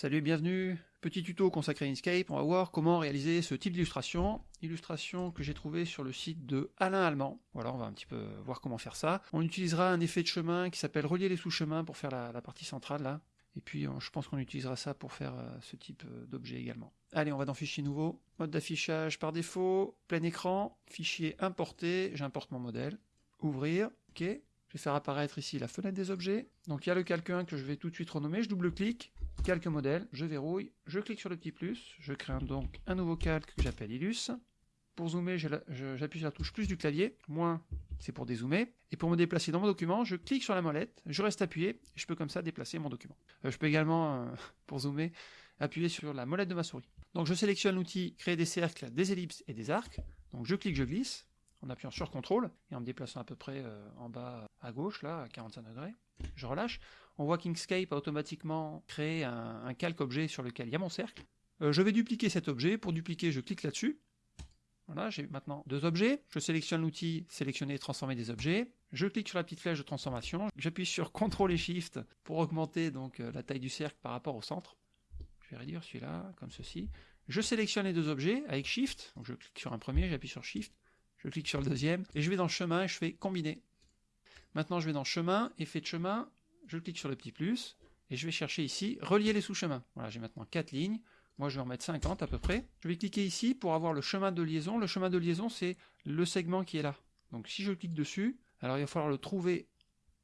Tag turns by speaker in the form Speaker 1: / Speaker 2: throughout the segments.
Speaker 1: Salut bienvenue, petit tuto consacré à Inkscape, on va voir comment réaliser ce type d'illustration, illustration que j'ai trouvé sur le site de Alain Allemand, voilà on va un petit peu voir comment faire ça. On utilisera un effet de chemin qui s'appelle relier les sous-chemins pour faire la, partie centrale là, et puis je pense qu'on utilisera ça pour faire euh, ce type euh, d'objet également. Allez on va dans fichier nouveau, mode d'affichage par défaut, plein écran, fichier importé, j'importe mon modèle, ouvrir, ok, je vais faire apparaître ici la fenêtre des objets. Donc il y a le calque 1 que je vais tout de suite renommer, je double-clique, calque modèle, je verrouille, je clique sur le petit plus, je crée donc un nouveau calque que j'appelle Illus. Pour zoomer, j'appuie sur la touche plus du clavier, moins c'est pour dézoomer. Et pour me déplacer dans mon document, je clique sur la molette, je reste appuyé, et je peux comme ça déplacer mon document. Euh, je peux également, euh, pour zoomer, appuyer sur la molette de ma souris. Donc je sélectionne l'outil créer des cercles, des ellipses et des arcs. Donc je clique, je glisse, en appuyant sur CTRL et en me déplaçant à peu près euh, en bas à gauche, là, à 45 degrés. Je relâche. On voit qu'Inkscape a automatiquement créé un, calque objet sur lequel il y a mon cercle. Euh, je vais dupliquer cet objet. Pour dupliquer, je clique là-dessus. Voilà, j'ai maintenant deux objets. Je sélectionne l'outil sélectionner et transformer des objets. Je clique sur la petite flèche de transformation. J'appuie sur CTRL et SHIFT pour augmenter donc euh, la taille du cercle par rapport au centre. Je vais réduire celui-là, comme ceci. Je sélectionne les deux objets avec SHIFT. Je clique sur un premier, j'appuie sur SHIFT je clique sur le deuxième, et je vais dans chemin et je fais combiner. Maintenant je vais dans chemin, effet de chemin, je clique sur le petit plus, et je vais chercher ici, relier les sous-chemins. Voilà, j'ai maintenant 4 lignes, moi je vais en mettre 50 à peu près. Je vais cliquer ici pour avoir le chemin de liaison. Le chemin de liaison c'est le segment qui est là. Donc si je clique dessus, alors il va falloir le trouver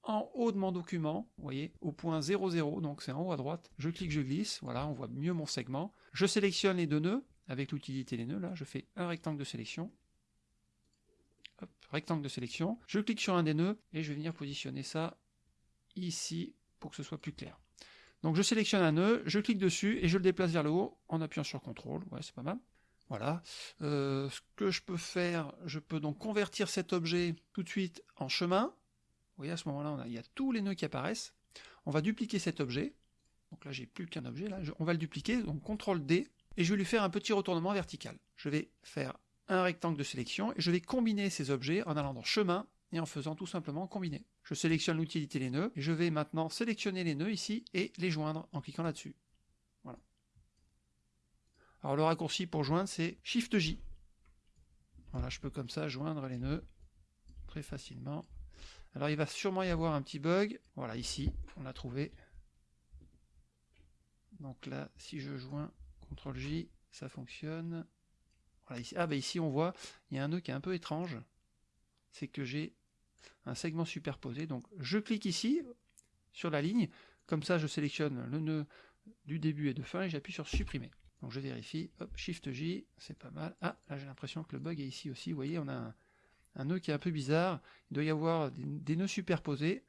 Speaker 1: en haut de mon document, vous voyez, au point 00, donc c'est en haut à droite. Je clique, je glisse, voilà, on voit mieux mon segment. Je sélectionne les deux nœuds, avec l'utilité les nœuds, là, je fais un rectangle de sélection, rectangle de sélection, je clique sur un des nœuds et je vais venir positionner ça ici pour que ce soit plus clair. Donc je sélectionne un nœud, je clique dessus et je le déplace vers le haut en appuyant sur CTRL, ouais c'est pas mal. Voilà. Euh, ce que je peux faire, je peux donc convertir cet objet tout de suite en chemin. Vous voyez à ce moment-là, il y a tous les nœuds qui apparaissent. On va dupliquer cet objet. Donc là, j'ai plus qu'un objet. On va le dupliquer. Donc CTRL D et je vais lui faire un petit retournement vertical. Je vais faire un rectangle de sélection, et je vais combiner ces objets en allant dans chemin et en faisant tout simplement combiner. Je sélectionne l'utilité les nœuds, et je vais maintenant sélectionner les nœuds ici et les joindre en cliquant là-dessus. Voilà. Alors le raccourci pour joindre c'est Shift J. Voilà, je peux comme ça joindre les nœuds très facilement. Alors il va sûrement y avoir un petit bug. Voilà, ici, on l'a trouvé. Donc là, si je joins CTRL J, ça fonctionne ici, ah bah ici on voit, il y a un nœud qui est un peu étrange, c'est que j'ai un segment superposé, donc je clique ici, sur la ligne, comme ça je sélectionne le nœud du début et de fin, et j'appuie sur supprimer. Donc je vérifie, hop, Shift J, c'est pas mal. Ah, là j'ai l'impression que le bug est ici aussi, vous voyez, on a un, nœud qui est un peu bizarre, il doit y avoir des, nœuds superposés,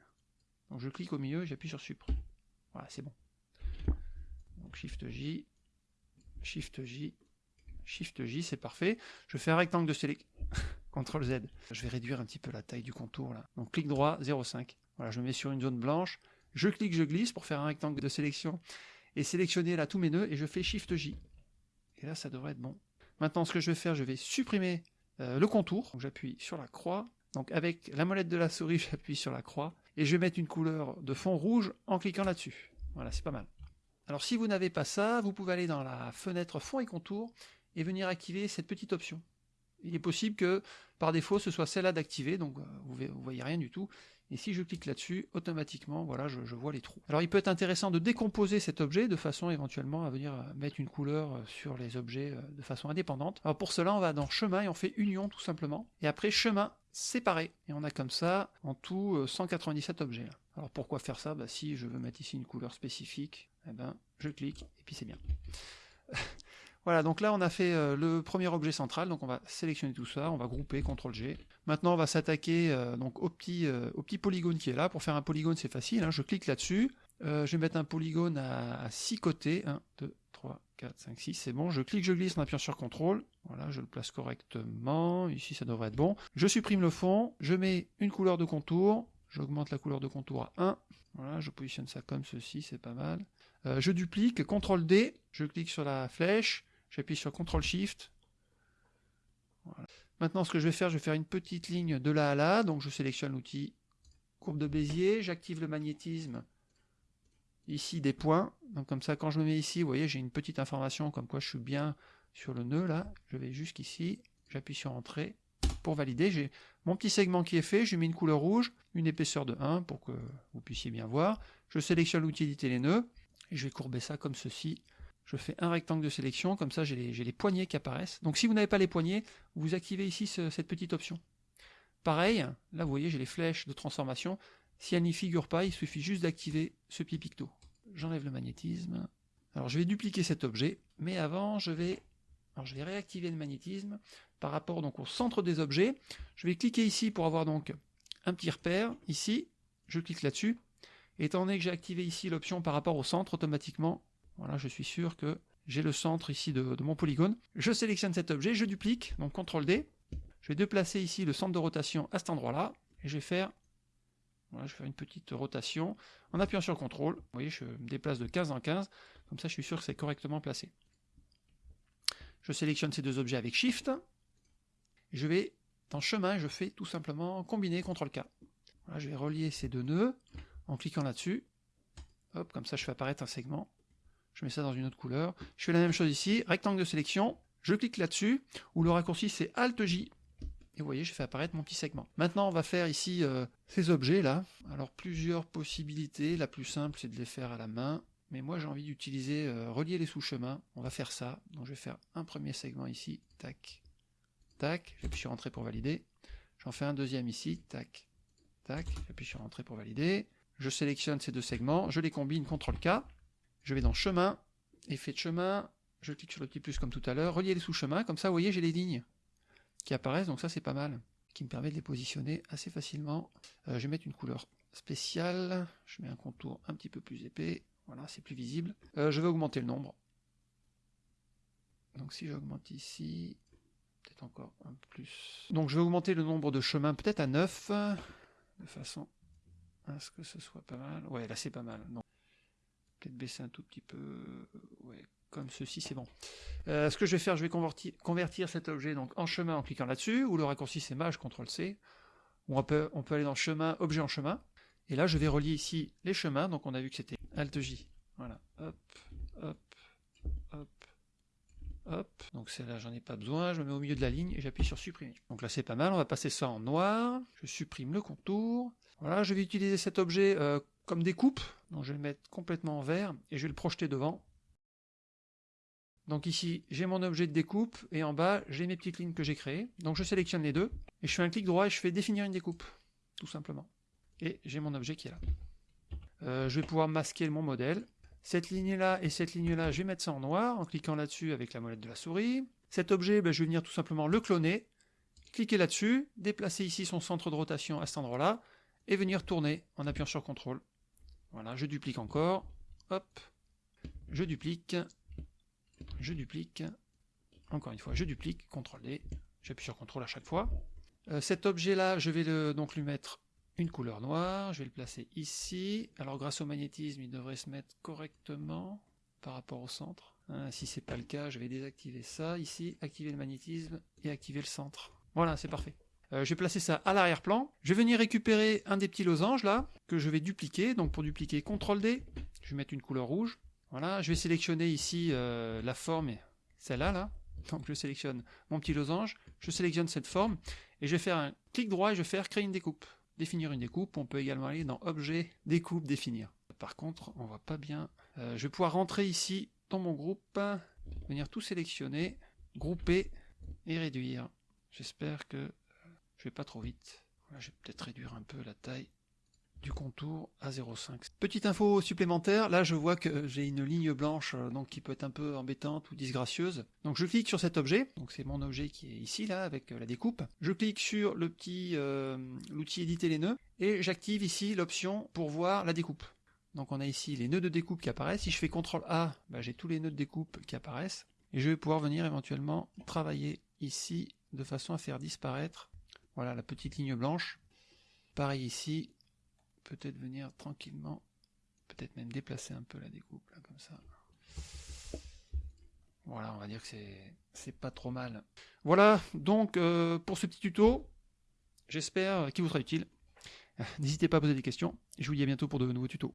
Speaker 1: donc je clique au milieu, j'appuie sur Supr. Voilà, c'est bon. Donc Shift J, Shift J, Shift J, c'est parfait. Je fais un rectangle de sélection. CTRL Z. Je vais réduire un petit peu la taille du contour là. Donc clic droit, 0,5. Voilà, je mets sur une zone blanche. Je clique, je glisse pour faire un rectangle de sélection et sélectionner là tous mes nœuds et je fais Shift J. Et là, ça devrait être bon. Maintenant, ce que je vais faire, je vais supprimer euh, le contour. J'appuie sur la croix. Donc avec la molette de la souris, j'appuie sur la croix et je vais mettre une couleur de fond rouge en cliquant là-dessus. Voilà, c'est pas mal. Alors si vous n'avez pas ça, vous pouvez aller dans la fenêtre fond et contour et venir activer cette petite option. Il est possible que par défaut ce soit celle-là d'activer, donc euh, vous, ne voyez rien du tout. Et si je clique là-dessus, automatiquement, voilà, je, vois les trous. Alors il peut être intéressant de décomposer cet objet de façon éventuellement à venir euh, mettre une couleur euh, sur les objets de façon indépendante. Alors pour cela, on va dans chemin et on fait union tout simplement. Et après chemin séparé. Et on a comme ça en tout 197 objets. Alors pourquoi faire ça? Bah, Si je veux mettre ici une couleur spécifique, eh ben, je clique et puis c'est bien. Voilà, donc là on a fait euh, le premier objet central, donc on va sélectionner tout ça, on va grouper, CTRL G. Maintenant on va s'attaquer euh, donc au petit, euh, au petit polygone qui est là. Pour faire un polygone c'est facile, hein. je clique là-dessus, je vais mettre un polygone à, 6 côtés, 1, 2, 3, 4, 5, 6, c'est bon, je clique, je glisse en appuyant sur CTRL, voilà, je le place correctement, ici ça devrait être bon. Je supprime le fond, je mets une couleur de contour, j'augmente la couleur de contour à 1, voilà, je positionne ça comme ceci, c'est pas mal. je duplique, CTRL D, je clique sur la flèche, J'appuie sur CTRL SHIFT. Maintenant, ce que je vais faire, je vais faire une petite ligne de là à là. Donc, je sélectionne l'outil courbe de Bézier. J'active le magnétisme ici des points. Donc comme ça, quand je me mets ici, vous voyez, j'ai une petite information comme quoi je suis bien sur le nœud là. Je vais jusqu'ici, j'appuie sur Entrée pour valider. J'ai mon petit segment qui est fait, je mets une couleur rouge, une épaisseur de 1 pour que vous puissiez bien voir. Je sélectionne l'outil éditer les nœuds et je vais courber ça comme ceci. Je fais un rectangle de sélection, comme ça j'ai les, poignées qui apparaissent. Donc si vous n'avez pas les poignées, vous activez ici cette petite option. Pareil, là vous voyez j'ai les flèches de transformation. Si elles n'y figurent pas, il suffit juste d'activer ce petit picto. J'enlève le magnétisme. Alors je vais dupliquer cet objet, mais avant je vais, réactiver le magnétisme par rapport au centre des objets. Je vais cliquer ici pour avoir donc un petit repère, ici, je clique là-dessus. Étant donné que j'ai activé ici l'option par rapport au centre, automatiquement, voilà, je suis sûr que j'ai le centre ici de, mon polygone. Je sélectionne cet objet, je duplique, donc CTRL D. Je vais déplacer ici le centre de rotation à cet endroit-là, et je vais faire je vais une petite rotation en appuyant sur CTRL. Vous voyez, je me déplace de 15 en 15. Comme ça, je suis sûr que c'est correctement placé. Je sélectionne ces deux objets avec Shift. Je vais dans chemin, je fais tout simplement combiner CTRL-K. Je vais relier ces deux nœuds en cliquant là-dessus. Hop, comme ça, je fais apparaître un segment. Je mets ça dans une autre couleur. Je fais la même chose ici, rectangle de sélection. Je clique là-dessus, ou le raccourci c'est Alt-J et vous voyez, j'ai fait apparaître mon petit segment. Maintenant, on va faire ici euh, ces objets là. Alors, plusieurs possibilités. La plus simple, c'est de les faire à la main. Mais moi, j'ai envie d'utiliser euh, relier les sous-chemins. On va faire ça. Donc, je vais faire un premier segment ici. Tac, tac. J'appuie sur Entrée pour valider. J'en fais un deuxième ici. Tac, tac. J'appuie sur Entrée pour valider. Je sélectionne ces deux segments. Je les combine. CTRL-K. Je vais dans Chemin. Effet de chemin. Je clique sur le petit plus comme tout à l'heure. Relier les sous-chemins. Comme ça, vous voyez, j'ai les lignes qui apparaissent, donc ça c'est pas mal, qui me permet de les positionner assez facilement. Euh, je vais mettre une couleur spéciale, je mets un contour un petit peu plus épais, voilà, c'est plus visible. Euh, je vais augmenter le nombre. Donc si j'augmente ici, peut-être encore un plus. Donc je vais augmenter le nombre de chemins peut-être à 9, de façon à ce que ce soit pas mal. Ouais, là c'est pas mal. Peut-être baisser un tout petit peu. Ouais, comme ceci, c'est bon. Euh, ce que je vais faire, je vais convertir, cet objet donc, en chemin en cliquant là-dessus, ou le raccourci c'est Maj, CTRL-C, on peut, on peut aller dans chemin, objet en chemin, et là je vais relier ici les chemins, donc on a vu que c'était Alt-J, voilà, hop, hop, hop, donc celle-là j'en ai pas besoin, je me mets au milieu de la ligne et j'appuie sur supprimer. Donc là c'est pas mal, on va passer ça en noir, je supprime le contour, voilà, je vais utiliser cet objet euh, comme découpe, donc je vais le mettre complètement en vert, et je vais le projeter devant, donc ici, j'ai mon objet de découpe, et en bas, j'ai mes petites lignes que j'ai créées. Donc je sélectionne les deux, et je fais un clic droit et je fais définir une découpe, tout simplement. Et j'ai mon objet qui est là. Euh, je vais pouvoir masquer mon modèle. Cette ligne-là et cette ligne-là, je vais mettre ça en noir, en cliquant là-dessus avec la molette de la souris. Cet objet, ben, je vais venir tout simplement le cloner, cliquer là-dessus, déplacer ici son centre de rotation à cet endroit-là, et venir tourner en appuyant sur CTRL. Voilà, je duplique encore, hop, je duplique, je duplique, encore une fois, je duplique, CTRL D, j'appuie sur CTRL à chaque fois. Euh, cet objet-là, je vais donc lui mettre une couleur noire, je vais le placer ici. Alors grâce au magnétisme, il devrait se mettre correctement par rapport au centre. Hein, si c'est pas le cas, je vais désactiver ça ici, activer le magnétisme et activer le centre. Voilà, c'est parfait. Euh, je vais placer ça à l'arrière-plan. Je vais venir récupérer un des petits losanges là, que je vais dupliquer. Donc pour dupliquer, CTRL D, je vais mettre une couleur rouge. Voilà, je vais sélectionner ici euh, la forme, celle-là, là. Donc je sélectionne mon petit losange, je sélectionne cette forme, et je vais faire un clic droit et je vais faire créer une découpe. Définir une découpe, on peut également aller dans Objet, Découpe, Définir. Par contre, on voit pas bien. Euh, je vais pouvoir rentrer ici dans mon groupe, venir tout sélectionner, grouper et réduire. J'espère que je vais pas trop vite. je vais peut-être réduire un peu la taille du contour à 0,5. Petite info supplémentaire, là je vois que j'ai une ligne blanche euh, donc qui peut être un peu embêtante ou disgracieuse. Donc je clique sur cet objet, donc c'est mon objet qui est ici là avec euh, la découpe. Je clique sur le petit euh, l'outil éditer les nœuds et j'active ici l'option pour voir la découpe. Donc on a ici les nœuds de découpe qui apparaissent. Si je fais CTRL A, bah, j'ai tous les nœuds de découpe qui apparaissent. Et je vais pouvoir venir éventuellement travailler ici de façon à faire disparaître voilà la petite ligne blanche. Pareil ici, peut-être venir tranquillement, peut-être même déplacer un peu la découpe, là, comme ça. Voilà, on va dire que c'est pas trop mal. Voilà, donc euh, pour ce petit tuto, j'espère qu'il vous sera utile. N'hésitez pas à poser des questions, je vous dis à bientôt pour de nouveaux tutos.